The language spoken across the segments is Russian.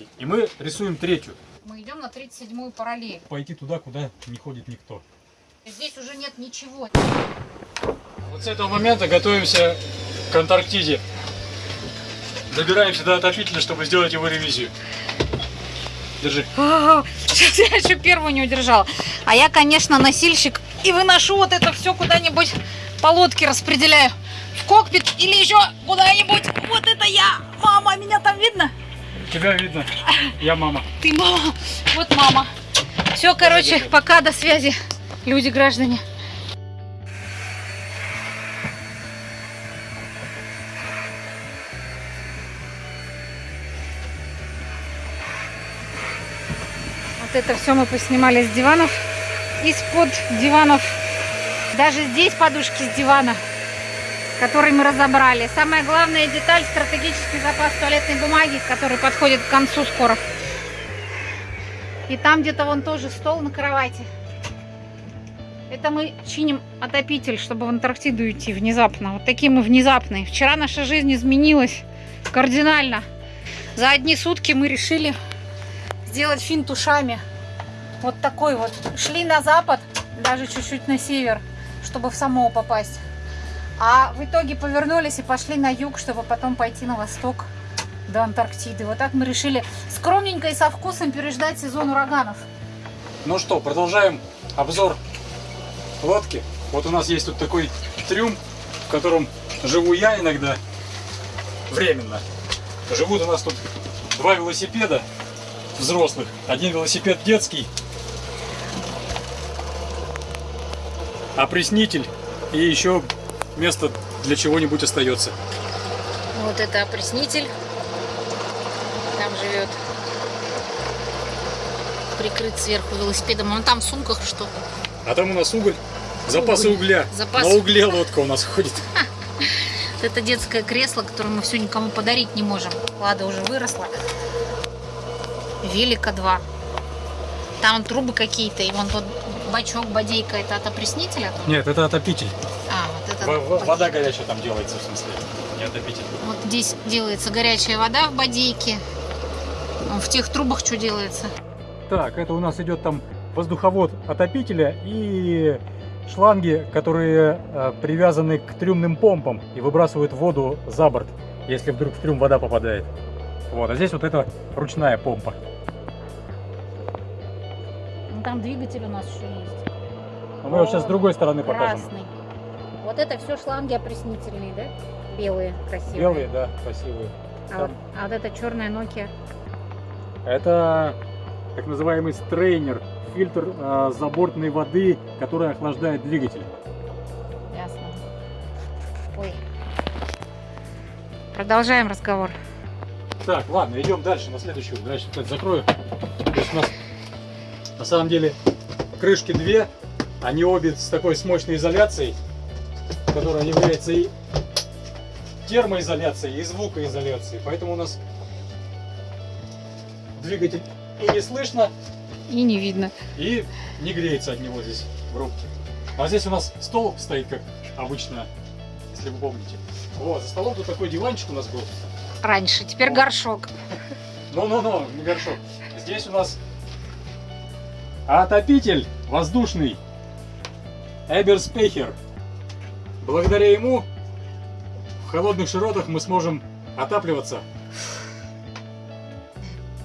возможностей. И мы рисуем третью. Мы идем на 37-ю параллель. Пойти туда, куда не ходит никто. Здесь уже нет ничего. Вот с этого момента готовимся к Антарктиде. Добираемся до отопителя, чтобы сделать его ревизию. Держи. Сейчас я еще первую не удержала. А я, конечно, носильщик и выношу вот это все куда-нибудь по лодке распределяю. В кокпит или еще куда-нибудь. Вот это я. Мама, меня там видно? Тебя видно. Я мама. Ты мама. Вот мама. Все, короче, пока, до связи, люди, граждане. Вот это все мы поснимали с диванов. Из-под диванов. Даже здесь подушки с дивана, который мы разобрали. Самая главная деталь – стратегический запас туалетной бумаги, который подходит к концу скоро. И там где-то вон тоже стол на кровати. Это мы чиним отопитель, чтобы в Антарктиду идти внезапно. Вот такие мы внезапные. Вчера наша жизнь изменилась кардинально. За одни сутки мы решили сделать финт ушами. Вот такой вот. Шли на запад, даже чуть-чуть на север, чтобы в Самоу попасть. А в итоге повернулись и пошли на юг, чтобы потом пойти на восток до Антарктиды. Вот так мы решили скромненько и со вкусом переждать сезон ураганов. Ну что, продолжаем обзор лодки. Вот у нас есть тут такой трюм, в котором живу я иногда, временно. Живут у нас тут два велосипеда взрослых, один велосипед детский, опреснитель и еще место для чего-нибудь остается. Вот это опреснитель. Там живет. Прикрыт сверху велосипедом. Он там в сумках что-то. А там у нас уголь, запасы Уголь. угля. Запас- На угле лодка у нас ходит. Это детское кресло, которое мы все никому подарить не можем. Лада уже выросла. Велика 2. Там трубы какие-то, и вон тот бачок, бодейка, это от опреснителя? Нет, это отопитель. А, вот это... Во- во- Вода горячая там делается, в смысле, не отопитель. Вот здесь делается горячая вода в бодейке. В тех трубах что делается? Так, это у нас идет там воздуховод отопителя и шланги, которые э, привязаны к трюмным помпам и выбрасывают воду за борт, если вдруг в трюм вода попадает. Вот, а здесь вот это ручная помпа. Ну, там двигатель у нас еще есть. Но мы его сейчас с другой стороны покажем. Красный. Вот это все шланги опреснительные, да? Белые, красивые. Белые, да, красивые. А вот, а вот эта черная Nokia. Это так называемый стрейнер, фильтр э, забортной воды, который охлаждает двигатель. Ясно. Ой. Продолжаем разговор. Так, ладно, идем дальше, на следующую. Дальше опять закрою. То есть у нас на самом деле крышки две, они обе с такой с мощной изоляцией, которая является и термоизоляцией, и звукоизоляцией. Поэтому у нас двигатель и не слышно, И не видно. и не греется от него здесь в рубке. А здесь у нас стол стоит, как обычно, если вы помните. Вот, за столом тут такой диванчик у нас был. Раньше, теперь О. горшок. Ну-ну-ну, не горшок. Здесь у нас отопитель воздушный Эберспехер. Благодаря ему в холодных широтах мы сможем отапливаться.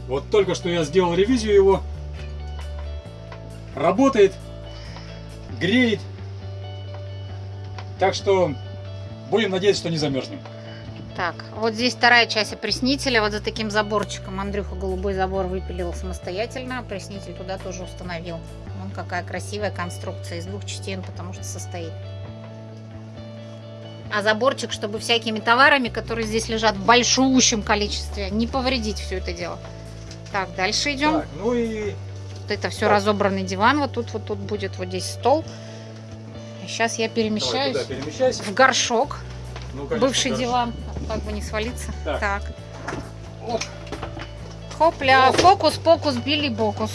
Вот только что я сделал ревизию его. Работает, греет. Так что будем надеяться, что не замерзнем. Так, вот здесь вторая часть опреснителя, вот за таким заборчиком. Андрюха голубой забор выпилил самостоятельно, опреснитель туда тоже установил. Вон какая красивая конструкция из двух частей, потому что состоит. А заборчик, чтобы всякими товарами, которые здесь лежат в большущем количестве, не повредить все это дело. Так, дальше идем. Так, ну и Вот это все Так. разобранный диван. Вот тут вот тут будет вот здесь стол. Сейчас я давай перемещаюсь туда перемещайся. в горшок. Ну, конечно, Бывший горшок. диван. Как бы не свалиться. Так. Так. Оп. Хопля. Оп. Фокус-покус, Билли Бокус.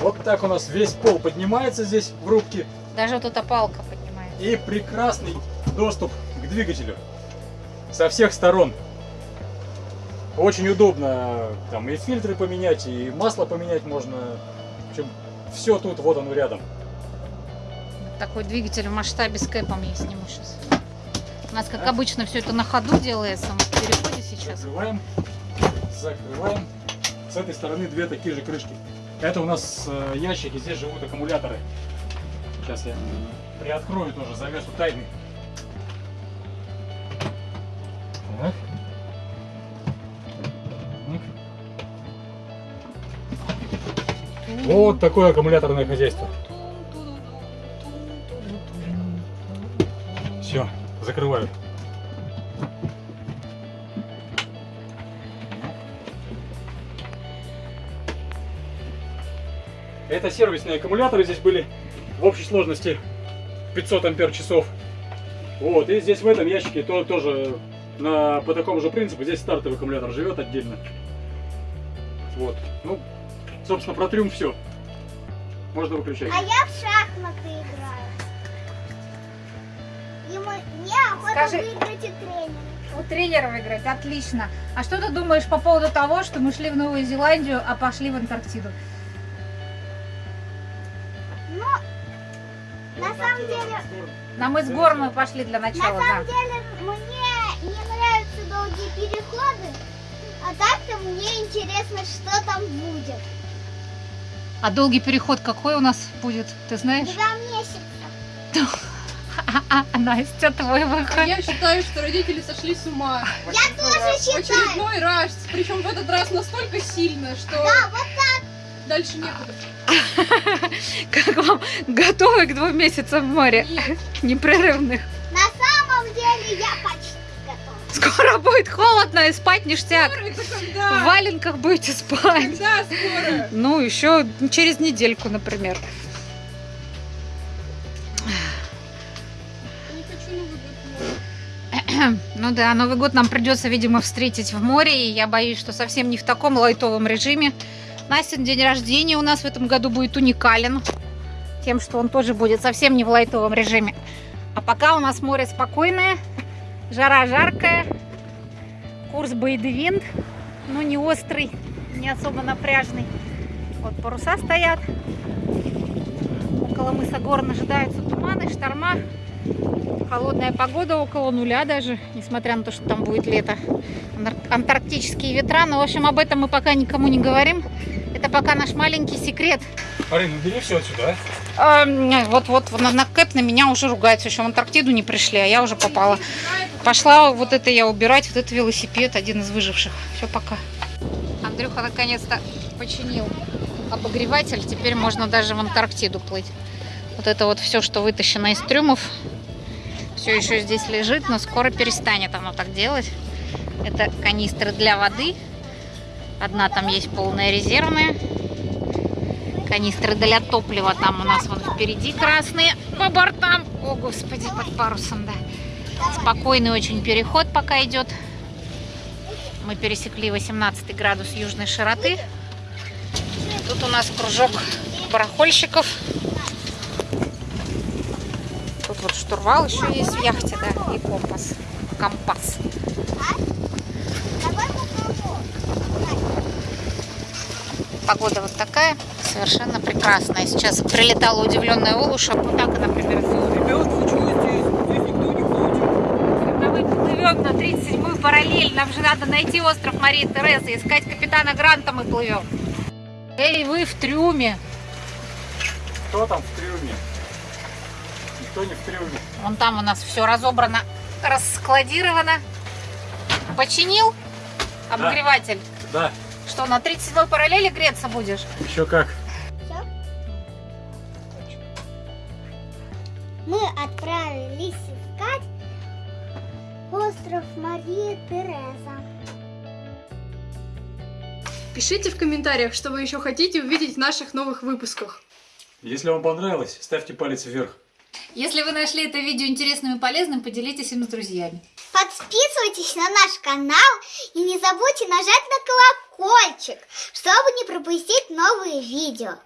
Вот так у нас весь пол поднимается здесь в рубке. Даже вот эта палка. И прекрасный доступ к двигателю со всех сторон. Очень удобно там и фильтры поменять, и масло поменять можно. В общем, все тут, вот оно рядом. Такой двигатель в масштабе с кэпом я сниму сейчас. У нас, как обычно, все это на ходу делается. Мы в переходе сейчас. Закрываем, закрываем. С этой стороны две такие же крышки. Это у нас э, ящики, здесь живут аккумуляторы. Сейчас я приоткрою тоже завесу тайны. Вот такое аккумуляторное хозяйство. Все, закрываю. Это сервисные аккумуляторы здесь были в общей сложности 500 ампер часов. Вот, и здесь в этом ящике то, тоже на, по такому же принципу. Здесь стартовый аккумулятор живет отдельно. Вот, ну, собственно, про трюм все. Можно выключать. А я в шахматы играю. Ему мне охота Скажи- выиграть и тренера. У тренера выиграть, отлично. А что ты думаешь по поводу того, что мы шли в Новую Зеландию, а пошли в Антарктиду? На самом деле, На мыс гор мы пошли для на начала, самом да. деле мне не нравятся долгие переходы, а так-то мне интересно, что там будет. А долгий переход какой у нас будет, ты знаешь? Два месяца. А, Настя, твой выход. Я считаю, что родители сошли с ума. Я тоже В считаю. очередной раз. Причем в этот раз настолько сильно, что Да, вот дальше некуда. Как вам готовы к двум месяцам в море? Непрерывных. на самом деле я почти готова. Скоро будет холодно и спать ништяк. В валенках будете спать. Когда скоро? Ну, еще через недельку, например. Море. Ну да, Новый год нам придется, видимо, встретить в море, и я боюсь, что совсем не в таком лайтовом режиме. Настин день рождения у нас в этом году будет уникален, тем, что он тоже будет совсем не в лайтовом режиме. А пока у нас море спокойное, жара жаркая, курс Бейдевинд, но не острый, не особо напряжный. Вот паруса стоят. Около мыса Горн ожидаются туманы, шторма. Холодная погода около нуля даже, несмотря на то, что там будет лето. Антар- Антарктические ветра. Но, в общем, об этом мы пока никому не говорим. Это пока наш маленький секрет. Арина, ну бери все отсюда, а? А, Вот-вот, на, на Кэп на меня уже ругаются. Еще в Антарктиду не пришли, а я уже попала. Пошла вот это я убирать, вот этот велосипед, один из выживших. Все, пока. Андрюха наконец-то починил обогреватель. Теперь можно даже в Антарктиду плыть. Вот это вот все, что вытащено из трюмов, все еще здесь лежит, но скоро перестанет оно так делать. Это канистры для воды. Одна там есть полная резервная. Канистры для топлива там у нас вон впереди красные по бортам. О, господи, под парусом, да. Спокойный очень переход пока идет. Мы пересекли 18 градус южной широты. Тут у нас кружок барахольщиков. Тут вот штурвал еще есть в яхте, да, и компас. Компас. Давай попробуем. Погода вот такая, совершенно прекрасная. Сейчас прилетала удивленная Олуша. Вот так, например, Ребят, вы что здесь? Здесь никто не ходит. Когда мы плывем на 37-ю параллель, нам же надо найти остров Марии Терезы, искать капитана Гранта мы плывем. Эй, вы в трюме. Кто там в трюме? Никто не в трюме. Вон там у нас все разобрано, раскладировано. Починил обогреватель? Да, Что, на 37-й параллели греться будешь? еще как. Всё? Мы отправились искать остров Мария Тереза. Пишите в комментариях, что вы еще хотите увидеть в наших новых выпусках. Если вам понравилось, ставьте палец вверх. Если вы нашли это видео интересным и полезным, поделитесь им с друзьями. Подписывайтесь на наш канал и не забудьте нажать на колокольчик, чтобы не пропустить новые видео.